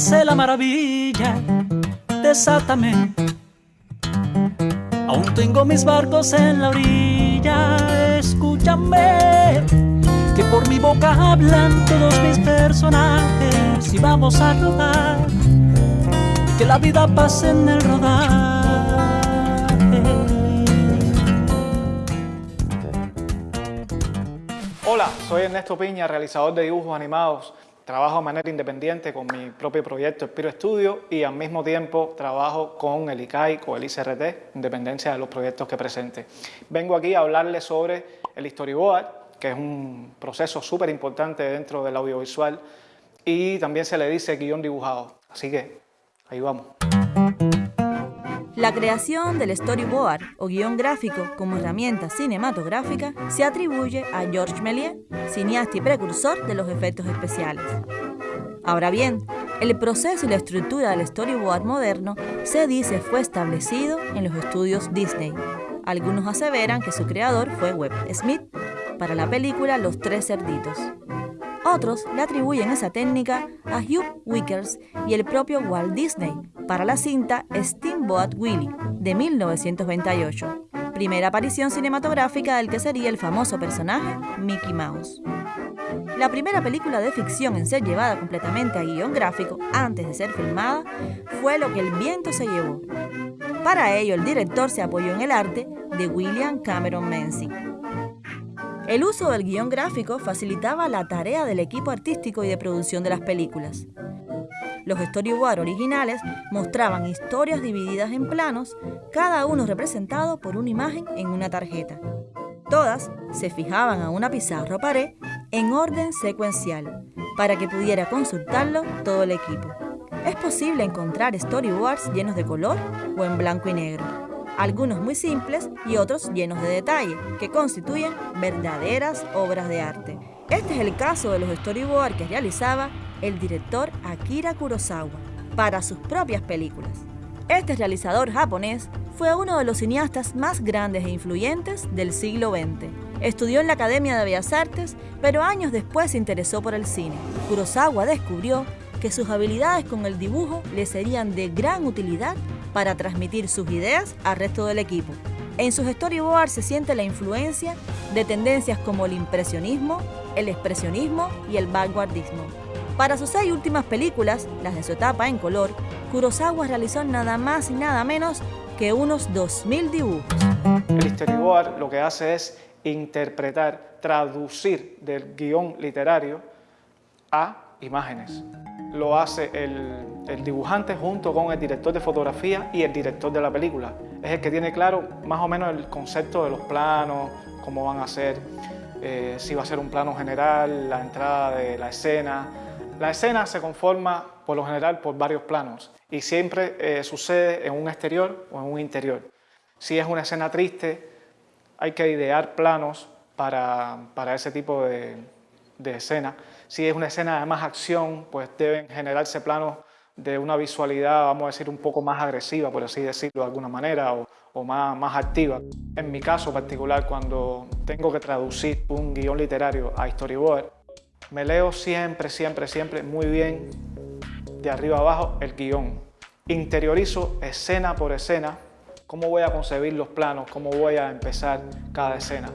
hace la maravilla? Desátame. Aún tengo mis barcos en la orilla, escúchame. Que por mi boca hablan todos mis personajes y vamos a rodar. Que la vida pase en el rodar. Hola, soy Ernesto Piña, realizador de dibujos animados. Trabajo de manera independiente con mi propio proyecto Espiro Studio y al mismo tiempo trabajo con el ICAI o el ICRT, en dependencia de los proyectos que presente. Vengo aquí a hablarles sobre el storyboard, que es un proceso súper importante dentro del audiovisual y también se le dice guion dibujado. Así que ahí vamos. La creación del storyboard o guion gráfico como herramienta cinematográfica se atribuye a Georges Méliès, cineasta y precursor de los efectos especiales. Ahora bien, el proceso y la estructura del storyboard moderno se dice fue establecido en los estudios Disney. Algunos aseveran que su creador fue Webb Smith para la película Los Tres Cerditos. Otros le atribuyen esa técnica a Hugh Wickers y el propio Walt Disney para la cinta Steamboat Willie de 1928, primera aparición cinematográfica del que sería el famoso personaje Mickey Mouse. La primera película de ficción en ser llevada completamente a guion gráfico antes de ser filmada fue Lo que el viento se llevó. Para ello, el director se apoyó en el arte de William Cameron Menzies. El uso del guion gráfico facilitaba la tarea del equipo artístico y de producción de las películas. Los storyboards originales mostraban historias divididas en planos, cada uno representado por una imagen en una tarjeta. Todas se fijaban a una pizarra o pared en orden secuencial, para que pudiera consultarlo todo el equipo. Es posible encontrar storyboards llenos de color o en blanco y negro algunos muy simples y otros llenos de detalle, que constituyen verdaderas obras de arte. Este es el caso de los storyboards que realizaba el director Akira Kurosawa para sus propias películas. Este realizador japonés fue uno de los cineastas más grandes e influyentes del siglo XX. Estudió en la Academia de Bellas Artes, pero años después se interesó por el cine. Kurosawa descubrió que sus habilidades con el dibujo le serían de gran utilidad para transmitir sus ideas al resto del equipo. En sus storyboards se siente la influencia de tendencias como el impresionismo, el expresionismo y el vanguardismo. Para sus seis últimas películas, las de su etapa en color, Kurosawa realizó nada más y nada menos que unos 2.000 dibujos. El storyboard lo que hace es interpretar, traducir del guion literario a imágenes. Lo hace el, dibujante junto con el director de fotografía y el director de la película. Es el que tiene claro más o menos el concepto de los planos, cómo van a ser, eh, si va a ser un plano general, la entrada de la escena. La escena se conforma por lo general por varios planos y siempre eh, sucede en un exterior o en un interior. Si es una escena triste, hay que idear planos para, para ese tipo de, de escena. Si es una escena de más acción, pues deben generarse planos de una visualidad, vamos a decir, un poco más agresiva, por así decirlo de alguna manera, o, más, más activa. En mi caso particular, cuando tengo que traducir un guion literario a storyboard, me leo siempre, siempre, siempre muy bien de arriba abajo el guion. Interiorizo escena por escena cómo voy a concebir los planos, cómo voy a empezar cada escena.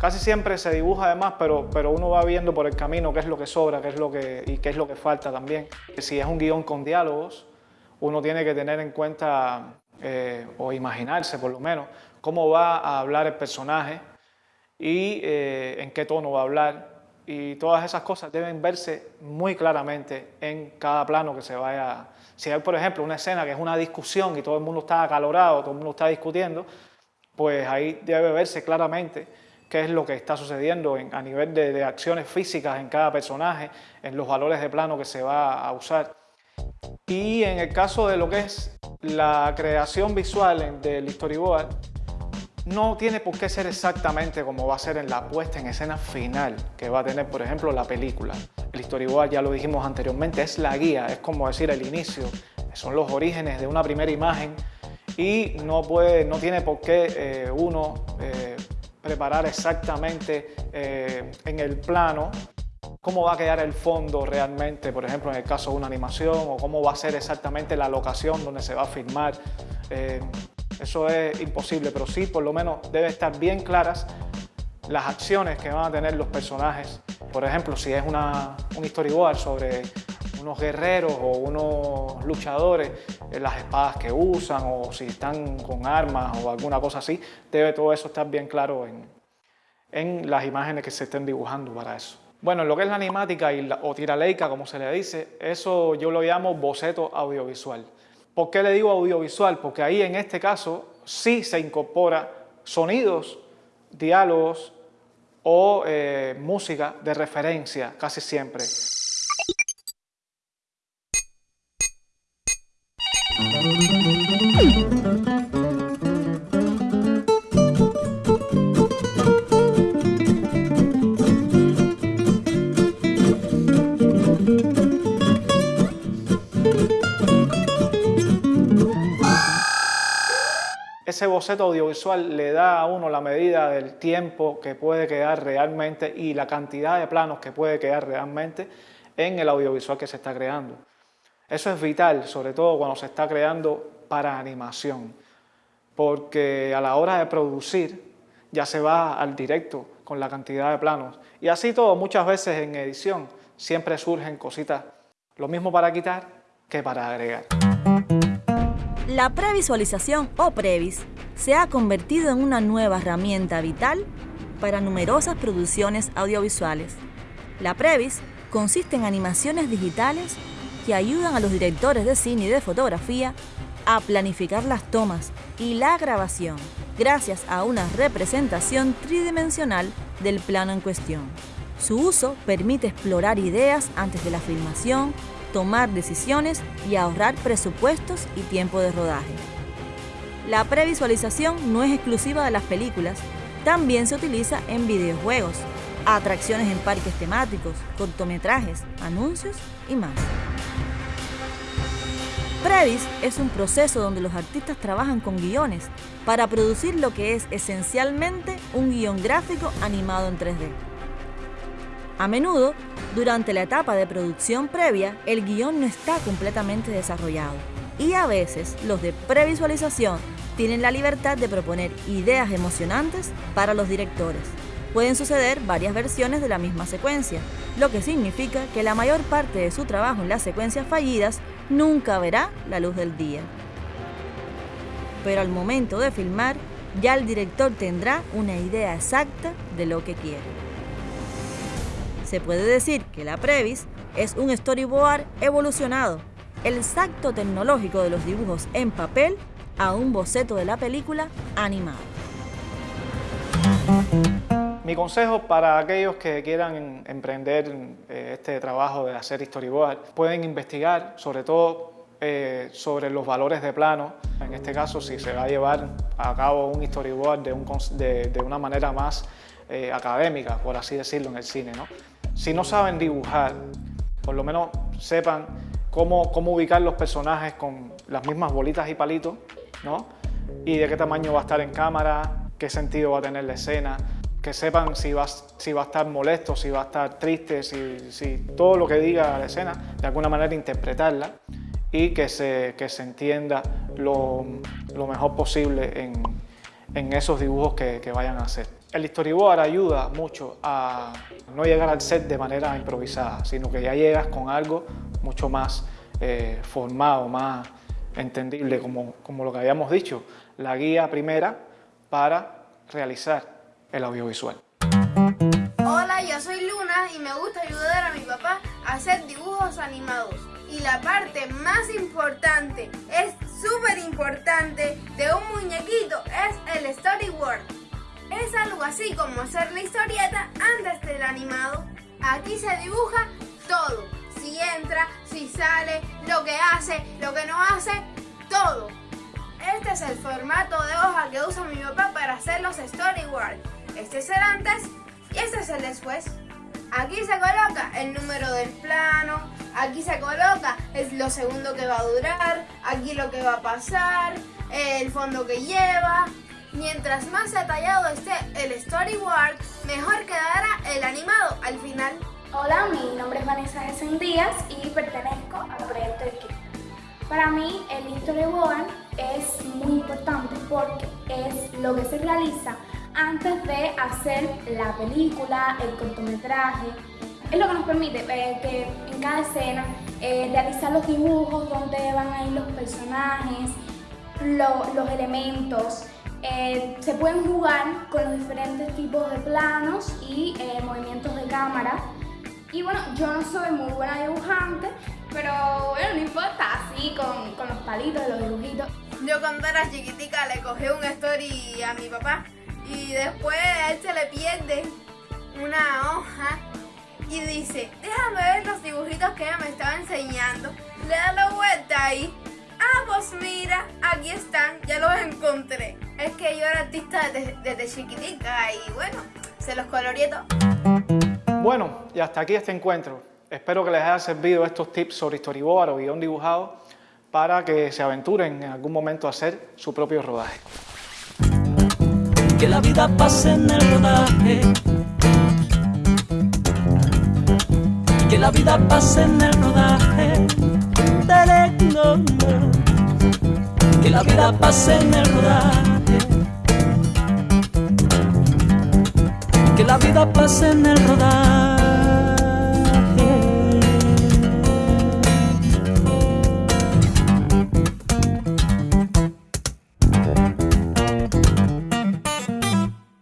Casi siempre se dibuja además, pero, pero uno va viendo por el camino qué es lo que sobra qué es lo que, y qué es lo que falta también. Si es un guion con diálogos, uno tiene que tener en cuenta, eh, o imaginarse por lo menos, cómo va a hablar el personaje y eh, en qué tono va a hablar. Y todas esas cosas deben verse muy claramente en cada plano que se vaya. Si hay, por ejemplo, una escena que es una discusión y todo el mundo está acalorado, todo el mundo está discutiendo, pues ahí debe verse claramente qué es lo que está sucediendo a nivel de, acciones físicas en cada personaje, en los valores de plano que se va a usar. Y en el caso de lo que es la creación visual del storyboard, no tiene por qué ser exactamente como va a ser en la puesta en escena final que va a tener, por ejemplo, la película. El storyboard, ya lo dijimos anteriormente, es la guía, es como decir el inicio, son los orígenes de una primera imagen y no, puede, no tiene por qué eh, uno eh, preparar exactamente eh, en el plano cómo va a quedar el fondo realmente, por ejemplo, en el caso de una animación, o cómo va a ser exactamente la locación donde se va a filmar. Eso es imposible, pero sí, por lo menos, debe estar bien claras las acciones que van a tener los personajes. Por ejemplo, si es una, un storyboard sobre unos guerreros o unos luchadores, eh, las espadas que usan o si están con armas o alguna cosa así, debe todo eso estar bien claro en, en las imágenes que se estén dibujando para eso. Bueno, lo que es la animática y la, o tiraleica, como se le dice, eso yo lo llamo boceto audiovisual. ¿Por qué le digo audiovisual? Porque ahí en este caso sí se incorpora sonidos, diálogos o eh, música de referencia casi siempre. Ese boceto audiovisual le da a uno la medida del tiempo que puede quedar realmente y la cantidad de planos que puede quedar realmente en el audiovisual que se está creando. Eso es vital, sobre todo cuando se está creando para animación, porque a la hora de producir ya se va al directo con la cantidad de planos. Y así todo, muchas veces en edición siempre surgen cositas, lo mismo para quitar que para agregar. La previsualización o previs se ha convertido en una nueva herramienta vital para numerosas producciones audiovisuales. La previs consiste en animaciones digitales que ayudan a los directores de cine y de fotografía a planificar las tomas y la grabación gracias a una representación tridimensional del plano en cuestión. Su uso permite explorar ideas antes de la filmación, tomar decisiones y ahorrar presupuestos y tiempo de rodaje. La previsualización no es exclusiva de las películas, también se utiliza en videojuegos, atracciones en parques temáticos, cortometrajes, anuncios y más. Previs es un proceso donde los artistas trabajan con guiones para producir lo que es esencialmente un guion gráfico animado en 3D. A menudo durante la etapa de producción previa, el guion no está completamente desarrollado y a veces los de previsualización tienen la libertad de proponer ideas emocionantes para los directores. Pueden suceder varias versiones de la misma secuencia, lo que significa que la mayor parte de su trabajo en las secuencias fallidas nunca verá la luz del día. Pero al momento de filmar, ya el director tendrá una idea exacta de lo que quiere. Se puede decir que la Previs es un storyboard evolucionado, el salto tecnológico de los dibujos en papel a un boceto de la película animado. Mi consejo para aquellos que quieran emprender eh, este trabajo de hacer storyboard, pueden investigar sobre todo eh, sobre los valores de plano. En este caso, si se va a llevar a cabo un storyboard de, una manera más eh, académica, por así decirlo, en el cine. ¿no? Si no saben dibujar, por lo menos sepan cómo, ubicar los personajes con las mismas bolitas y palitos, ¿no? Y de qué tamaño va a estar en cámara, qué sentido va a tener la escena, que sepan si va, a estar molesto, si va a estar triste, si, todo lo que diga la escena, de alguna manera interpretarla y que se, entienda lo, mejor posible en, esos dibujos que vayan a hacer. El storyboard ayuda mucho a no llegar al set de manera improvisada, sino que ya llegas con algo mucho más eh, formado, más entendible, como, como lo que habíamos dicho, la guía primera para realizar el audiovisual. Hola, yo soy Luna y me gusta ayudar a mi papá a hacer dibujos animados. Y la parte más importante, es súper importante, de un muñequito es el storyboard. Es algo así como hacer la historieta antes del animado. Aquí se dibuja todo. Si entra, si sale, lo que hace, lo que no hace, todo. Este es el formato de hoja que usa mi papá para hacer los storyboards. Este es el antes y este es el después. Aquí se coloca el número del plano, aquí se coloca lo segundo que va a durar, aquí lo que va a pasar, el fondo que lleva, Mientras más detallado esté el storyboard, mejor quedará el animado al final. Hola, mi nombre es Vanessa Gesen Díaz y pertenezco al proyecto Equipo. Para mí el storyboard es muy importante porque es lo que se realiza antes de hacer la película, el cortometraje. Es lo que nos permite eh, que en cada escena eh, realizar los dibujos, donde van a ir los personajes, los elementos. Eh, se pueden jugar con los diferentes tipos de planos y movimientos de cámara. Y bueno, yo no soy muy buena dibujante, pero bueno, no importa, así con, con los palitos, los dibujitos. Yo cuando era chiquitica le cogí un story a mi papá y después a él se le pierde una hoja y dice, déjame ver los dibujitos que ella me estaba enseñando. Le da la vuelta ahí. Ah, pues mira, aquí están, ya los encontré. Es que yo era artista desde, desde chiquitica y bueno, se los coloreé Bueno, y hasta aquí este encuentro. Espero que les haya servido estos tips sobre storyboard o guion dibujado para que se aventuren en algún momento a hacer su propio rodaje. Que la vida pase en el rodaje. Que la vida pase en el rodaje. Que la vida pase en el rodaje. Que la vida pase en el rodaje.